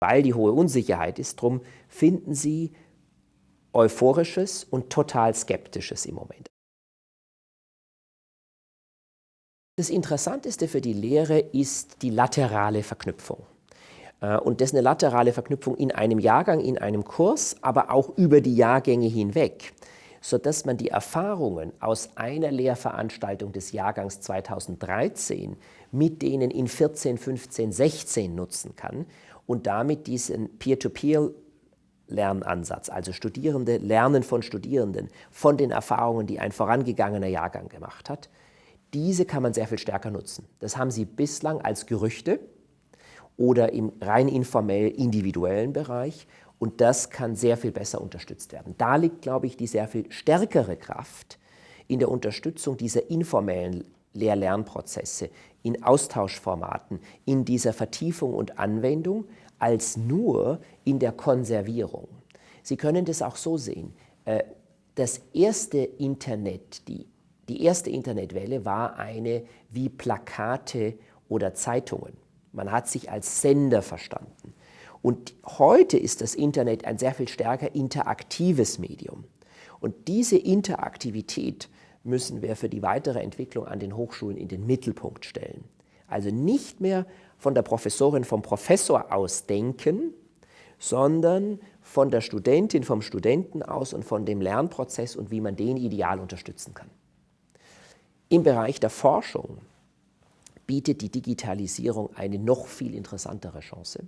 Weil die hohe Unsicherheit ist, drum finden Sie euphorisches und total skeptisches im Moment. Das Interessanteste für die Lehre ist die laterale Verknüpfung. Äh, und das ist eine laterale Verknüpfung in einem Jahrgang, in einem Kurs, aber auch über die Jahrgänge hinweg, sodass man die Erfahrungen aus einer Lehrveranstaltung des Jahrgangs 2013 mit denen in 14, 15, 16 nutzen kann und damit diesen Peer-to-Peer-Lernansatz, also Studierende lernen von Studierenden, von den Erfahrungen, die ein vorangegangener Jahrgang gemacht hat, diese kann man sehr viel stärker nutzen. Das haben Sie bislang als Gerüchte oder im rein informell individuellen Bereich und das kann sehr viel besser unterstützt werden. Da liegt, glaube ich, die sehr viel stärkere Kraft in der Unterstützung dieser informellen Lehr-Lernprozesse, in Austauschformaten, in dieser Vertiefung und Anwendung, als nur in der Konservierung. Sie können das auch so sehen. Äh, das erste Internet, die die erste Internetwelle war eine wie Plakate oder Zeitungen. Man hat sich als Sender verstanden. Und heute ist das Internet ein sehr viel stärker interaktives Medium. Und diese Interaktivität müssen wir für die weitere Entwicklung an den Hochschulen in den Mittelpunkt stellen. Also nicht mehr von der Professorin, vom Professor aus denken, sondern von der Studentin, vom Studenten aus und von dem Lernprozess und wie man den ideal unterstützen kann. Im Bereich der Forschung bietet die Digitalisierung eine noch viel interessantere Chance,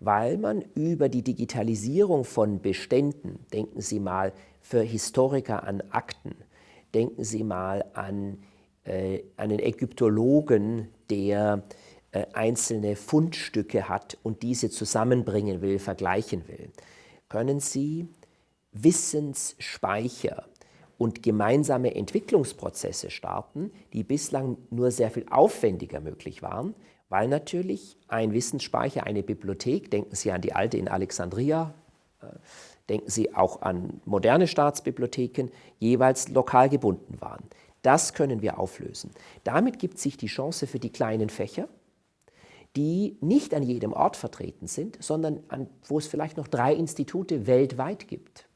weil man über die Digitalisierung von Beständen, denken Sie mal für Historiker an Akten, denken Sie mal an äh, einen Ägyptologen, der äh, einzelne Fundstücke hat und diese zusammenbringen will, vergleichen will, können Sie Wissensspeicher und gemeinsame Entwicklungsprozesse starten, die bislang nur sehr viel aufwendiger möglich waren, weil natürlich ein Wissensspeicher, eine Bibliothek, denken Sie an die alte in Alexandria, äh, denken Sie auch an moderne Staatsbibliotheken, jeweils lokal gebunden waren. Das können wir auflösen. Damit gibt sich die Chance für die kleinen Fächer, die nicht an jedem Ort vertreten sind, sondern an, wo es vielleicht noch drei Institute weltweit gibt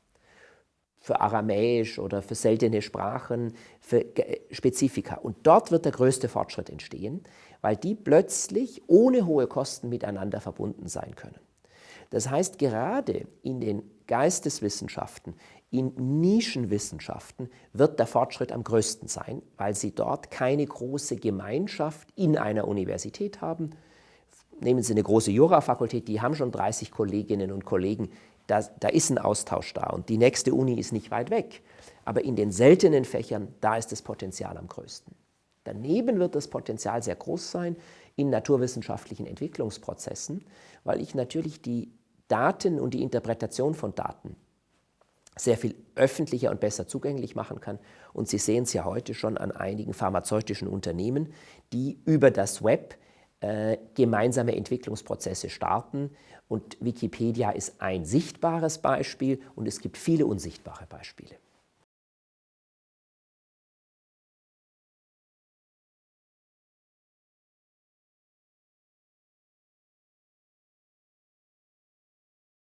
für Aramäisch oder für seltene Sprachen, für Spezifika. Und dort wird der größte Fortschritt entstehen, weil die plötzlich ohne hohe Kosten miteinander verbunden sein können. Das heißt, gerade in den Geisteswissenschaften, in Nischenwissenschaften wird der Fortschritt am größten sein, weil sie dort keine große Gemeinschaft in einer Universität haben. Nehmen Sie eine große Jurafakultät, die haben schon 30 Kolleginnen und Kollegen, da, da ist ein Austausch da und die nächste Uni ist nicht weit weg. Aber in den seltenen Fächern, da ist das Potenzial am größten. Daneben wird das Potenzial sehr groß sein in naturwissenschaftlichen Entwicklungsprozessen, weil ich natürlich die Daten und die Interpretation von Daten sehr viel öffentlicher und besser zugänglich machen kann. Und Sie sehen es ja heute schon an einigen pharmazeutischen Unternehmen, die über das Web äh, gemeinsame Entwicklungsprozesse starten. Und Wikipedia ist ein sichtbares Beispiel und es gibt viele unsichtbare Beispiele.